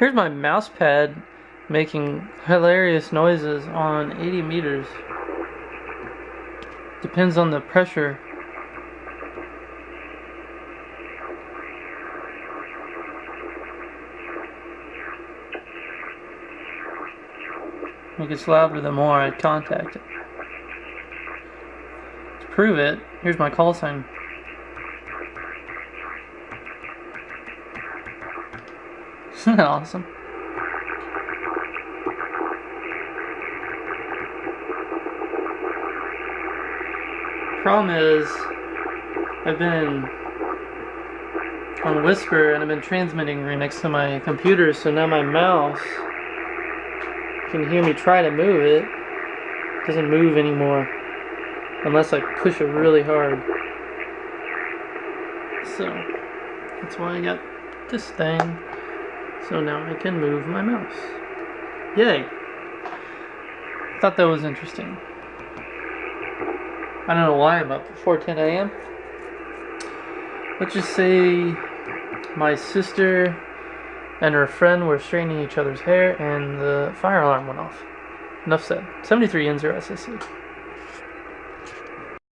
Here's my mouse pad making hilarious noises on 80 meters. Depends on the pressure. It gets louder the more I contact it. To prove it, here's my call sign. Isn't that awesome? Problem is, I've been on WSPR and I've been transmitting right next to my computer, so now my mouse can hear me try to move it. it doesn't move anymore unless I push it really hard. So that's why I got this thing. So now I can move my mouse. Yay! Thought that was interesting. I don't know why I'm up before 10 a.m. Let's just say my sister and her friend were straightening each other's hair and the fire alarm went off. Enough said. 73 N0 SSC.